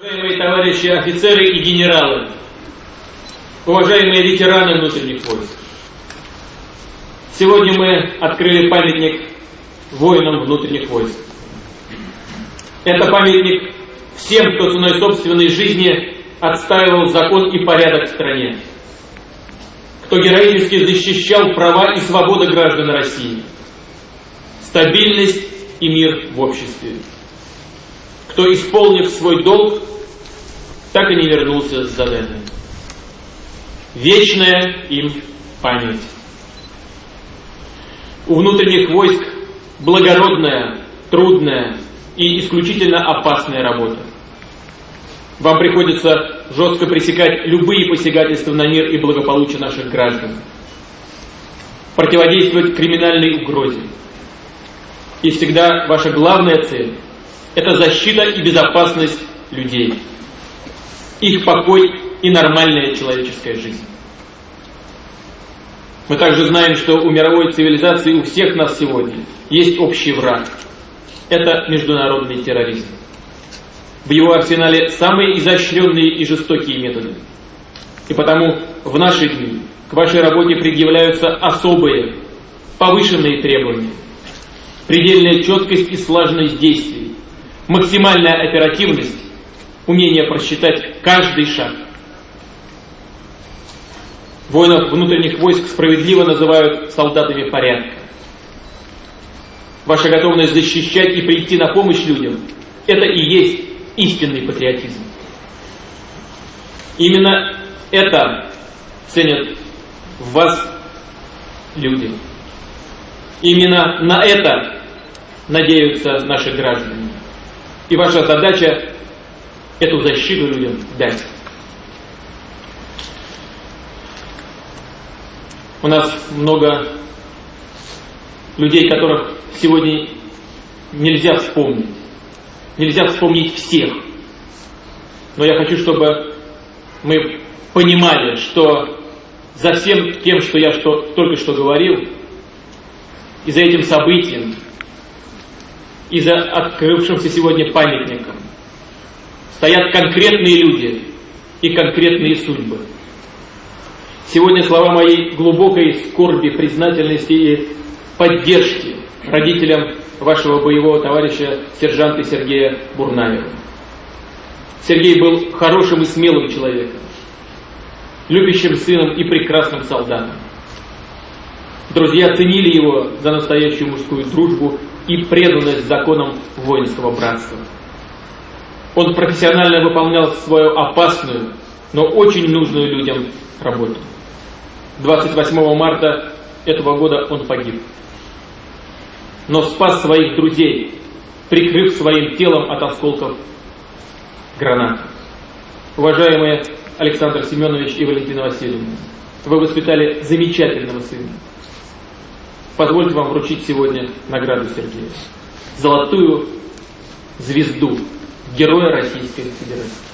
Уважаемые товарищи офицеры и генералы, уважаемые ветераны внутренних войск, сегодня мы открыли памятник воинам внутренних войск. Это памятник всем, кто ценой собственной жизни отстаивал закон и порядок в стране, кто героически защищал права и свободы граждан России, стабильность и мир в обществе кто, исполнив свой долг, так и не вернулся с задания. Вечная им память. У внутренних войск благородная, трудная и исключительно опасная работа. Вам приходится жестко пресекать любые посягательства на мир и благополучие наших граждан, противодействовать криминальной угрозе. И всегда ваша главная цель – это защита и безопасность людей их покой и нормальная человеческая жизнь. Мы также знаем, что у мировой цивилизации, у всех нас сегодня есть общий враг. Это международный терроризм. В его арсенале самые изощренные и жестокие методы. И потому в наши дни к вашей работе предъявляются особые, повышенные требования. Предельная четкость и слаженность действий, максимальная оперативность умение просчитать каждый шаг. Воинов внутренних войск справедливо называют солдатами порядка. Ваша готовность защищать и прийти на помощь людям – это и есть истинный патриотизм. Именно это ценят в вас люди. Именно на это надеются наши граждане. И ваша задача эту защиту людям дать. У нас много людей, которых сегодня нельзя вспомнить. Нельзя вспомнить всех. Но я хочу, чтобы мы понимали, что за всем тем, что я что, только что говорил, и за этим событием, и за открывшимся сегодня памятником, стоят конкретные люди и конкретные судьбы. Сегодня слова моей глубокой скорби, признательности и поддержки родителям вашего боевого товарища сержанта Сергея Бурнаева. Сергей был хорошим и смелым человеком, любящим сыном и прекрасным солдатом. Друзья ценили его за настоящую мужскую дружбу и преданность законам воинского братства. Он профессионально выполнял свою опасную, но очень нужную людям работу. 28 марта этого года он погиб. Но спас своих друзей, прикрыв своим телом от осколков гранат. Уважаемые Александр Семенович и Валентина Васильевна, вы воспитали замечательного сына. Позвольте вам вручить сегодня награду Сергея. Золотую звезду Героя Российской Федерации.